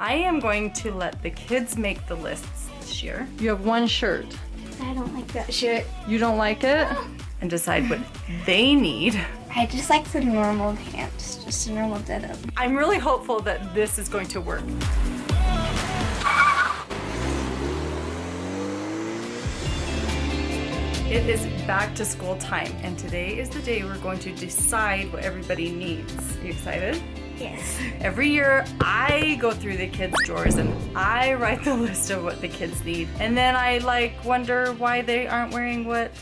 I am going to let the kids make the lists this year. You have one shirt. I don't like that shirt. You don't like it? And decide what they need. I just like the normal pants, just a normal denim. I'm really hopeful that this is going to work. It is back to school time and today is the day we're going to decide what everybody needs. Are you excited? Yes. Every year I go through the kids' drawers and I write the list of what the kids need. And then I like wonder why they aren't wearing what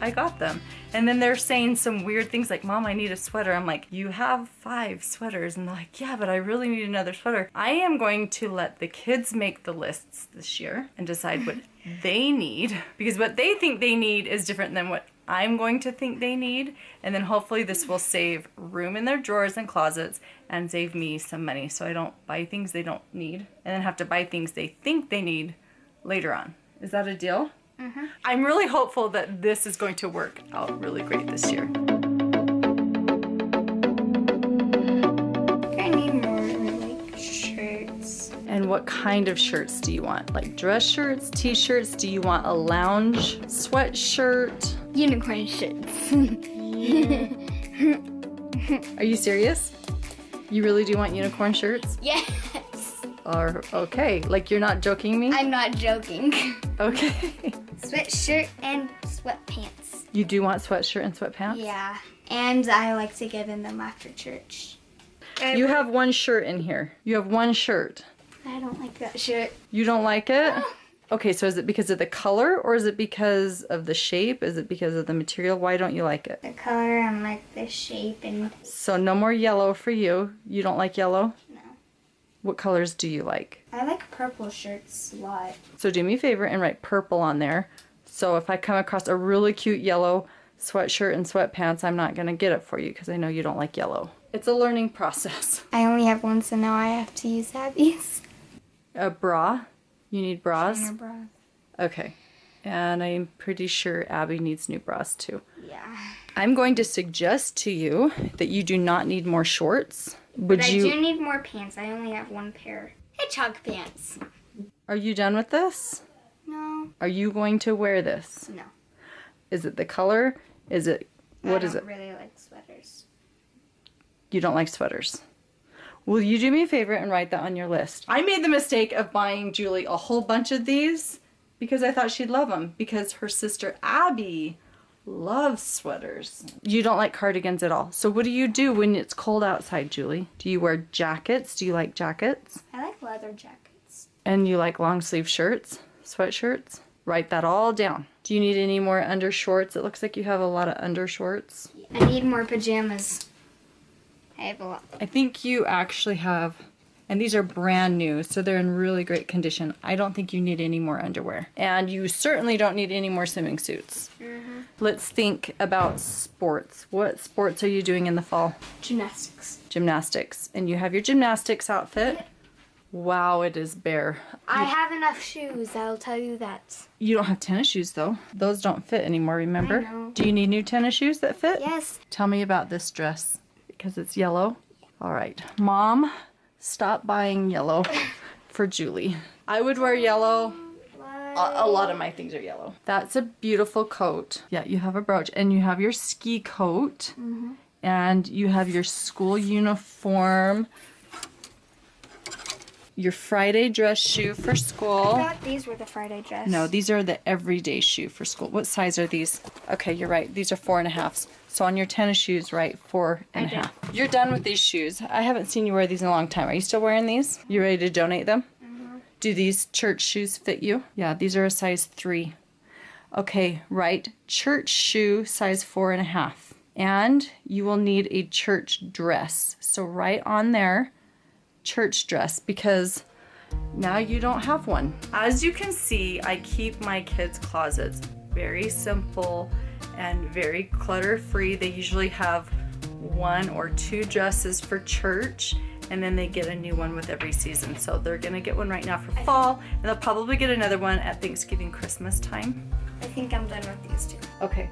I got them. And then they're saying some weird things like, Mom, I need a sweater. I'm like, you have five sweaters. And they're like, yeah, but I really need another sweater. I am going to let the kids make the lists this year and decide what they need because what they think they need is different than what I'm going to think they need. And then hopefully this will save room in their drawers and closets and save me some money so I don't buy things they don't need and then have to buy things they think they need later on. Is that a deal? Mm-hmm. I'm really hopeful that this is going to work out really great this year. I need more like shirts. And what kind of shirts do you want? Like dress shirts, t-shirts? Do you want a lounge sweatshirt? Unicorn shirts. Are you serious? You really do want unicorn shirts? yes. Or okay, like you're not joking me? I'm not joking. Okay. Sweatshirt and sweatpants. You do want sweatshirt and sweatpants? Yeah. And I like to get in them after church. I, You have one shirt in here. You have one shirt. I don't like that shirt. You don't like it? Okay, so is it because of the color or is it because of the shape? Is it because of the material? Why don't you like it? The color and like the shape and So no more yellow for you. You don't like yellow? no. What colors do you like? I like purple shirts a lot. So do me a favor and write purple on there. So if I come across a really cute yellow sweatshirt and sweatpants, I'm not going to get it for you because I know you don't like yellow. It's a learning process. I only have one, so now I have to use Abby's. A bra? You need bras? bra. Okay. And I'm pretty sure Abby needs new bras too. Yeah. I'm going to suggest to you that you do not need more shorts. Would But I you do need more pants. I only have one pair. Hedgehog pants. Are you done with this? No. Are you going to wear this? No. Is it the color? Is it what I don't it? really like sweaters. You don't like sweaters. Will you do me a favor and write that on your list? I made the mistake of buying Julie a whole bunch of these because I thought she'd love them because her sister Abby loves sweaters. You don't like cardigans at all. So what do you do when it's cold outside, Julie? Do you wear jackets? Do you like jackets? I like leather jackets. And you like long sleeve shirts, sweatshirts? Write that all down. Do you need any more undershorts? It looks like you have a lot of undershorts. I need more pajamas. I have a lot. I think you actually have, and these are brand new, so they're in really great condition. I don't think you need any more underwear. And you certainly don't need any more swimming suits. Mm-hmm. Let's think about sports. What sports are you doing in the fall? Gymnastics. Gymnastics. And you have your gymnastics outfit. Wow, it is bare. I have enough shoes, I'll tell you that. You don't have tennis shoes though. Those don't fit anymore, remember? I know. Do you need new tennis shoes that fit? Yes. Tell me about this dress because it's yellow. All right. Mom, stop buying yellow for Julie. I would wear yellow. A, a lot of my things are yellow. That's a beautiful coat. Yeah, you have a brooch and you have your ski coat mm-hmm. and you have your school uniform, your Friday dress shoe for I school. thought these were the Friday dress. No, these are the everyday shoe for school. What size are these? Okay, you're right. These are four and a halfs. So on your tennis shoes, right, four and a half. You're done with these shoes. I haven't seen you wear these in a long time. Are you still wearing these? You ready to donate them? Mm-hmm. Do these church shoes fit you? Yeah, these are a size three. Okay, right. Church shoe, size four and a half. And you will need a church dress. So right on there, church dress, because now you don't have one. As you can see, I keep my kids' closets very simple and very clutter free. They usually have one or two dresses for church and then they get a new one with every season. So they're gonna get one right now for fall and they'll probably get another one at Thanksgiving, Christmas time. I think I'm done with these two. Okay.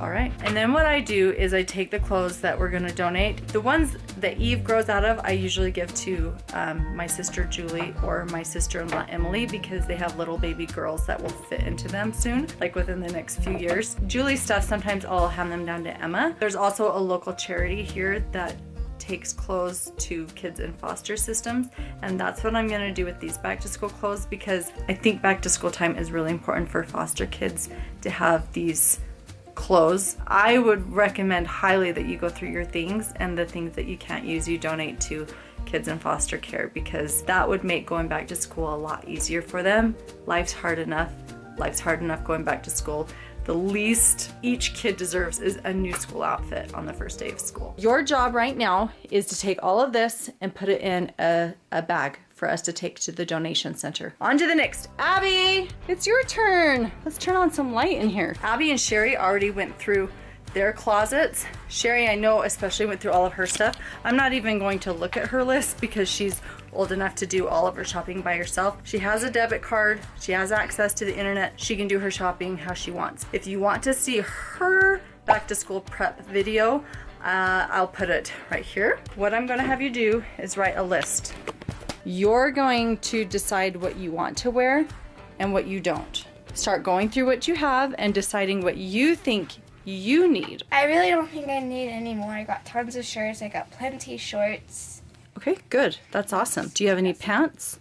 All right. And then what I do is I take the clothes that we're gonna donate. The ones that Eve grows out of, I usually give to um, my sister Julie or my sister-in-law Emily because they have little baby girls that will fit into them soon, like within the next few years. Julie's stuff, sometimes I'll hand them down to Emma. There's also a local charity here that takes clothes to kids in foster systems and that's what I'm gonna do with these back to school clothes because I think back to school time is really important for foster kids to have these clothes. I would recommend highly that you go through your things and the things that you can't use you donate to kids in foster care because that would make going back to school a lot easier for them. Life's hard enough. Life's hard enough going back to school the least each kid deserves is a new school outfit on the first day of school. Your job right now is to take all of this and put it in a, a bag for us to take to the donation center. On to the next. Abby, it's your turn. Let's turn on some light in here. Abby and Shari already went through their closets. Shari, I know, especially went through all of her stuff. I'm not even going to look at her list because she's old enough to do all of her shopping by herself. She has a debit card. She has access to the internet. She can do her shopping how she wants. If you want to see her back to school prep video, uh, I'll put it right here. What I'm gonna have you do is write a list. You're going to decide what you want to wear and what you don't. Start going through what you have and deciding what you think you need. I really don't think I need any more. I got tons of shirts. I got plenty shorts. Okay, good. That's awesome. Do you have any pants?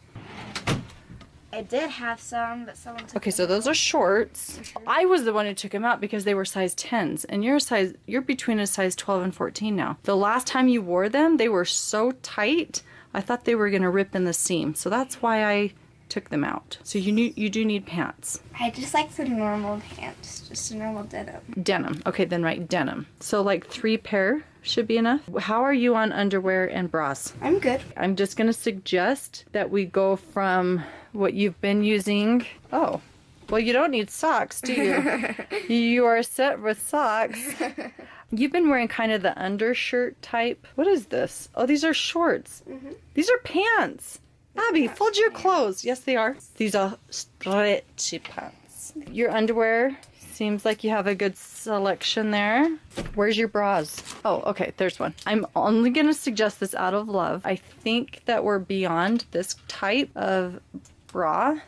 I did have some, but someone took Okay, so those are shorts. I was the one who took them out because they were size 10s, and you're size you're between a size 12 and 14 now. The last time you wore them, they were so tight, I thought they were gonna rip in the seam. So that's why I took them out. So you need you do need pants. I just like the normal pants, just a normal denim. Denim. Okay, then write denim. So like three pair should be enough. How are you on underwear and bras? I'm good. I'm just gonna suggest that we go from what you've been using. Oh, well, you don't need socks, do you? you are set with socks. You've been wearing kind of the undershirt type. What is this? Oh, these are shorts. Mm -hmm. These are pants. Abby, fold your clothes. Yes, they are. These are stretchy pants. Your underwear seems like you have a good selection there. Where's your bras? Oh, okay, there's one. I'm only gonna suggest this out of love. I think that we're beyond this type of bra,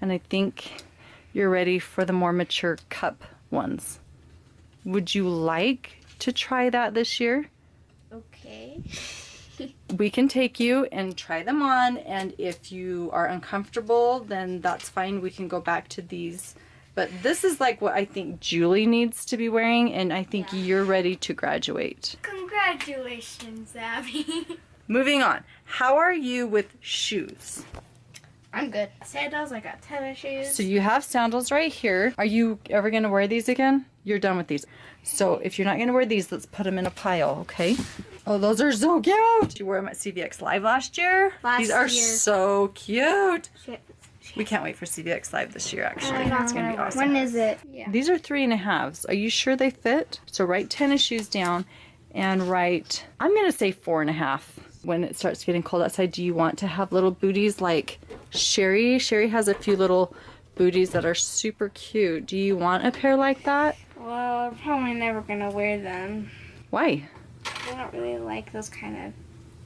and I think you're ready for the more mature cup ones. Would you like to try that this year? Okay. we can take you and try them on and if you are uncomfortable then that's fine we can go back to these but this is like what I think Julie needs to be wearing and I think yeah. you're ready to graduate. Congratulations Abby. Moving on. How are you with shoes? I'm good. Sandals, I got tennis shoes. So you have sandals right here. Are you ever going to wear these again? You're done with these. So if you're not going to wear these, let's put them in a pile, okay? Oh, those are so cute. You wore them at CVX Live last year. Last These are year. so cute. We can't wait for CVX Live this year, actually. It's going to be awesome. When is it? Yeah. These are three and a halves. Are you sure they fit? So write tennis shoes down and write, I'm going to say four and a half. When it starts getting cold outside, do you want to have little booties like Shari? Shari has a few little booties that are super cute. Do you want a pair like that? Well, I'm probably never going to wear them. Why? I don't really like those kind of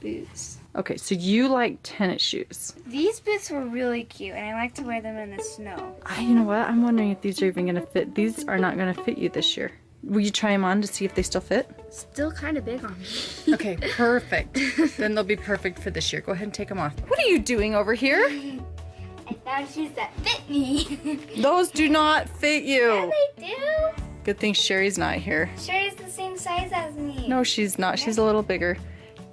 boots. Okay, so you like tennis shoes. These boots were really cute, and I like to wear them in the snow. I, you know what? I'm wondering if these are even going to fit. These are not going to fit you this year. Will you try them on to see if they still fit? Still kind of big on me. okay, perfect. then they'll be perfect for this year. Go ahead and take them off. What are you doing over here? I found shoes that fit me. Those do not fit you. Yeah, they do. Good thing Shari's not here. Shari's the same size as me. No, she's not. She's a little bigger.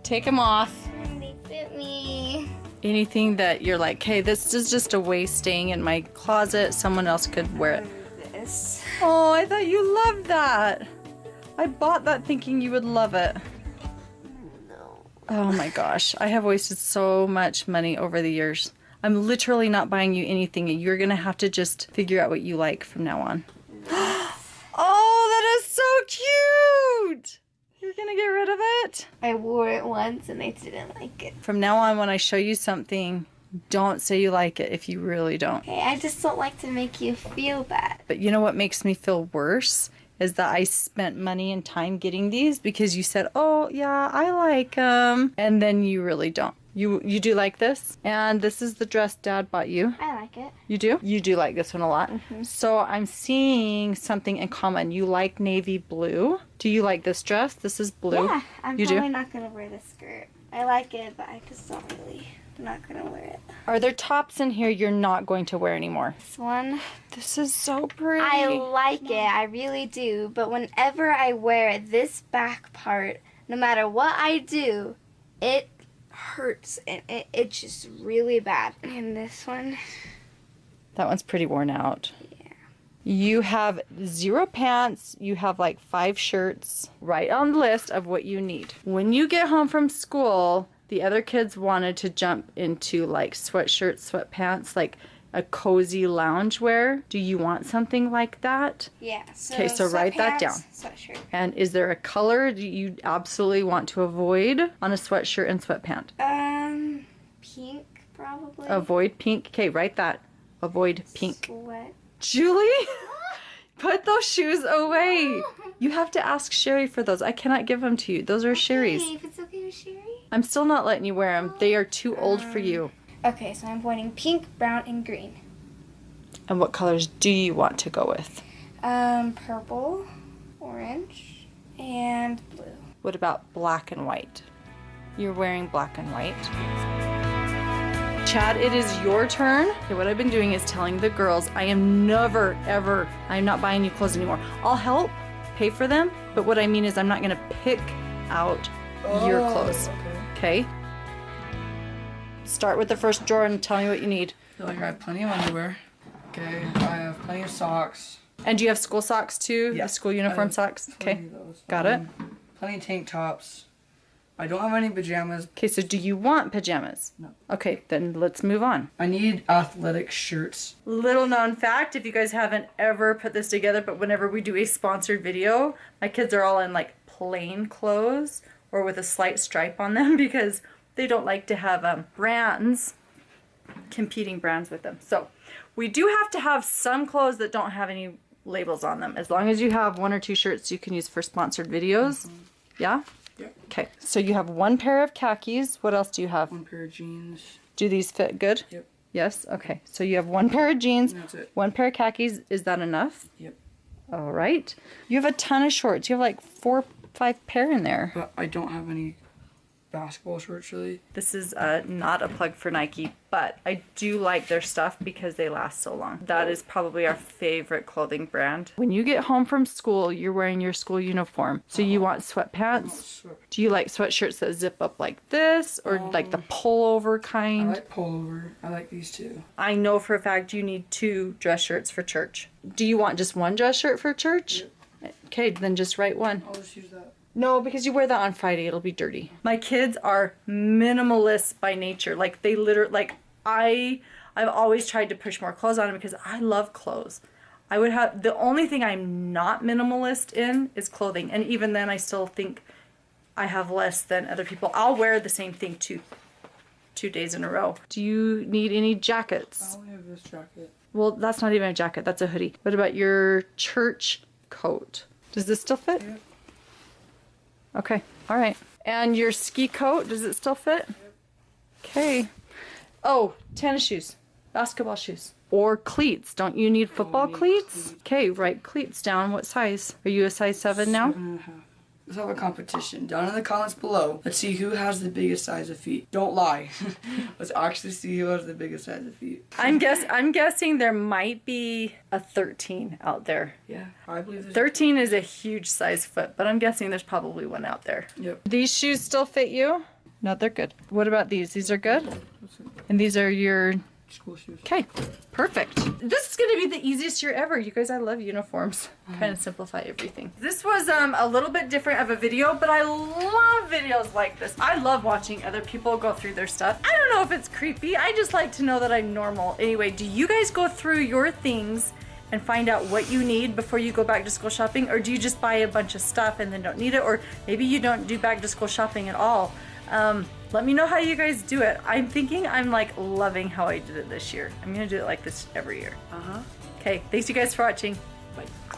Take them off. Mm, they fit me. Anything that you're like, hey, this is just a waste staying in my closet. Someone else could wear it. This. Oh, I thought you loved that. I bought that thinking you would love it. No. Oh my gosh. I have wasted so much money over the years. I'm literally not buying you anything. You're going to have to just figure out what you like from now on. Oh, that is so cute! You're gonna get rid of it? I wore it once and I didn't like it. From now on, when I show you something, don't say you like it if you really don't. Hey, I just don't like to make you feel bad. But you know what makes me feel worse? is that I spent money and time getting these because you said, "Oh, yeah, I like them." And then you really don't. You you do like this? And this is the dress dad bought you. I like it. You do? You do like this one a lot. Mm-hmm. So I'm seeing something in common. You like navy blue. Do you like this dress? This is blue. Yeah, I'm You do? probably not gonna wear this skirt. I like it, but I just don't really. I'm not gonna wear it. Are there tops in here you're not going to wear anymore? This one, This is so pretty. I like it. I really do. But whenever I wear this back part, no matter what I do, it hurts and it itches really bad. And this one, That one's pretty worn out. Yeah. You have zero pants. You have like five shirts right on the list of what you need. When you get home from school, the other kids wanted to jump into like sweatshirts, sweatpants, like a cozy lounge wear. Do you want something like that? yeah. So 'Kay, so write that down. Sweatshirt. And is there a color you absolutely want to avoid on a sweatshirt and sweatpant? Um, pink probably. Avoid pink. Okay, write that. Avoid pink. Sweat. Julie, put those shoes away. You have to ask Shari for those. I cannot give them to you. Those are Shari's. Hey, if it's okay with Shari. I'm still not letting you wear them. They are too old for you. Okay, so I'm pointing pink, brown, and green. And what colors do you want to go with? Um, purple, orange, and blue. What about black and white? You're wearing black and white. Chad, it is your turn. Okay, what I've been doing is telling the girls I am never, ever, I'm not buying you clothes anymore. I'll help pay for them, but what I mean is I'm not going to pick out your clothes. Okay. Okay? Start with the first drawer and tell me what you need. I feel like I have plenty of underwear. Okay, I have plenty of socks. And do you have school socks too? Yeah. The school uniform socks? Okay. Got it. Um, Plenty of tank tops. I don't have any pajamas. Okay, so do you want pajamas? No. Okay, then let's move on. I need athletic shirts. Little known fact if you guys haven't ever put this together, but whenever we do a sponsored video, my kids are all in like plain clothes or with a slight stripe on them because they don't like to have um, brands, competing brands with them. So we do have to have some clothes that don't have any labels on them. As long as you have one or two shirts you can use for sponsored videos. Yeah? Yep. Okay, so you have one pair of khakis. What else do you have? One pair of jeans. Do these fit good? Yep. Yes? Okay. So you have one pair of jeans, That's it. one pair of khakis. Is that enough? Yep. All right. You have a ton of shorts. You have like four, five pair in there. But I don't have any basketball shorts really. This is uh, not a plug for Nike, but I do like their stuff because they last so long. That is probably our favorite clothing brand. When you get home from school, you're wearing your school uniform. So you want sweatpants? So Do you like sweatshirts that zip up like this or like the pullover kind? I like pullover. I like these two. I know for a fact you need two dress shirts for church. Do you want just one dress shirt for church? Okay, then just write one. I'll just use that. No, because you wear that on Friday, it'll be dirty. My kids are minimalist by nature. Like they literally like I I've always tried to push more clothes on them because I love clothes. I would have the only thing I'm not minimalist in is clothing. And even then I still think I have less than other people. I'll wear the same thing two two days in a row. Do you need any jackets? I only have this jacket. Well, that's not even a jacket, that's a hoodie. What about your church coat? Does this still fit? Yeah. Okay, all right. And your ski coat, does it still fit? Okay. Oh, tennis shoes, basketball shoes, or cleats. Don't you need oh, football need cleats? Okay, write cleats down. What size? Are you a size seven now? Seven half. Let's have a competition. Down in the comments below, let's see who has the biggest size of feet. Don't lie. let's actually see who has the biggest size of feet. I'm guess I'm guessing there might be a 13 out there. Yeah, I believe there's 13 is a huge size foot, but I'm guessing there's probably one out there. Yep. These shoes still fit you? No, they're good. What about these? These are good? And these are your School shoes. Okay, perfect. This is gonna be the easiest year ever. You guys, I love uniforms. Kind of simplify everything. This was um, a little bit different of a video, but I love videos like this. I love watching other people go through their stuff. I don't know if it's creepy. I just like to know that I'm normal. Anyway, do you guys go through your things and find out what you need before you go back to school shopping? Or do you just buy a bunch of stuff and then don't need it? Or maybe you don't do back to school shopping at all. Um, let me know how you guys do it. I'm thinking I'm like loving how I did it this year. I'm gonna do it like this every year. Uh huh. Okay, thanks you guys for watching. Bye.